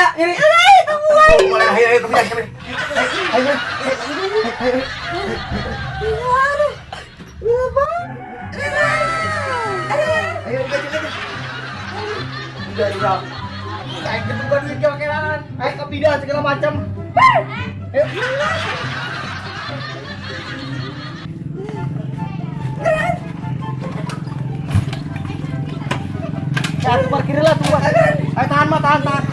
nya, ini. Mulai ayo ayo. Ayo. Ayo. Ayo. Kayak gitu kan duit kau kelangan. Ayo ke bidan segala macam. Ayo. Ya, aku parkir lah, tunggu. Ayo tahan mah, tahan, tahan.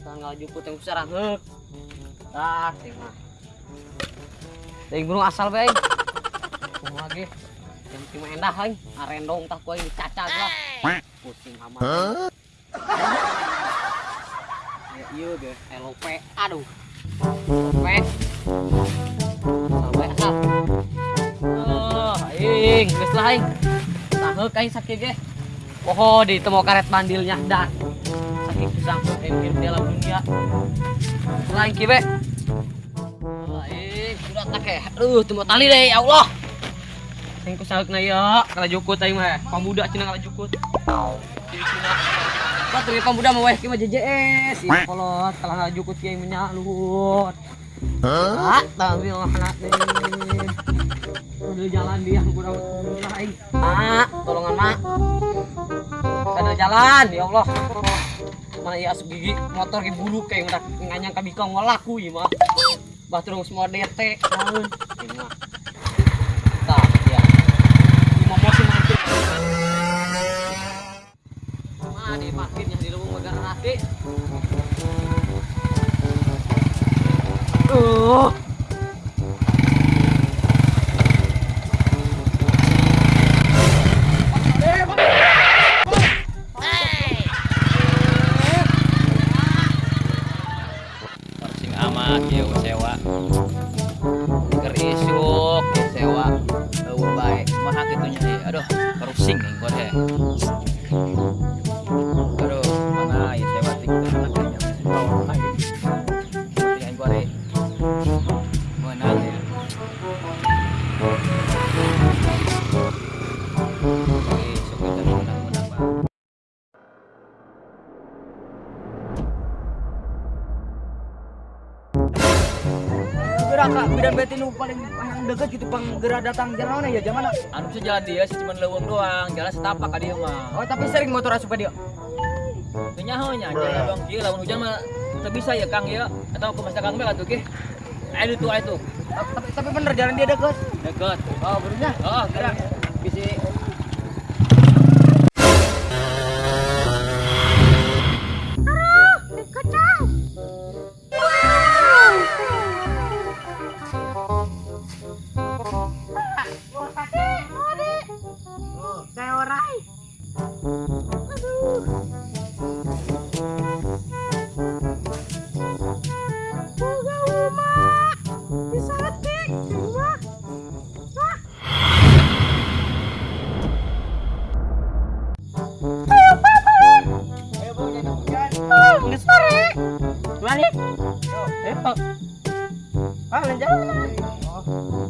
Tanggal juput yang besar hek. Ting mah. Ting burung asal bae. Kumaha ge? Yang cuma endah aing, arendong tah ku aing cacag lah. Pusing amat. Ya ieu ge, LOP. Aduh. LOP. Sampai asal. Eh, aing, geus lah aing. Tah heuk aing sakit ge. Oh, di temu karet bandilnya dan yang hidup di alam dunia. Selain kibe. Lain sudah tak ya. Aduh, temu tali deh, ya Allah. Yang kusaluk na ya, kala jukut aing mah. Cina kala jukut. Tuh pamuda mah weh ki mah JJS. Kolot kala kala jukut ki aing nya luhut. Hah? Tapi anak. Udah jalan dia kurang. Mak, tolongan mak. Ada jalan, ya Allah. Mana ya gigi motor ge bulu kayak udah nganyang ka bikong ngelaku ieu mah. Bah terus mau DT naon. Parsing amat ya sewa. Gerak kak, bidan beti nu paling paling deket gitu pang gerak datang jalan mana ya zaman mana? Anu bisa jalan dia sih cuma leuweung doang, jalan setapak ka dieu mah. Oh tapi sering motor asup dia. Teu nyaho nya, jalan doang kieu lamun hujan mah teu bisa ya Kang ya. Atau ke Kang Bel atuh ge. Ayo tuh ayo tuh. Tapi tapi bener jalan dia deket. Deket. Oh benernya. Oh, gerak. Bisi Gimana? Ayo. Ah, jalan.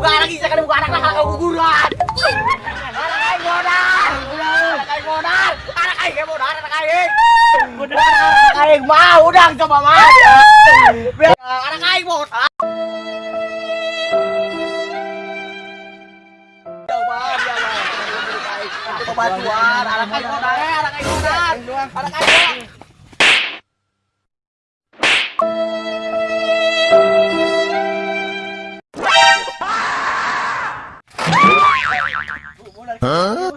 pemandangan. Aing mau udah coba mah. Anak aing mau. Coba dia mah. Bantuan, anak aing mau anak aing mau anak aing 嗯